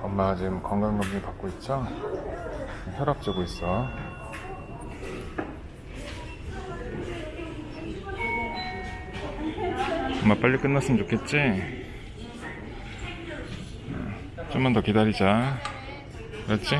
엄마 지금 건강검진 받고 있죠? 혈압 재고 있어 엄마 빨리 끝났으면 좋겠지? 음, 좀만 더 기다리자 그렇지?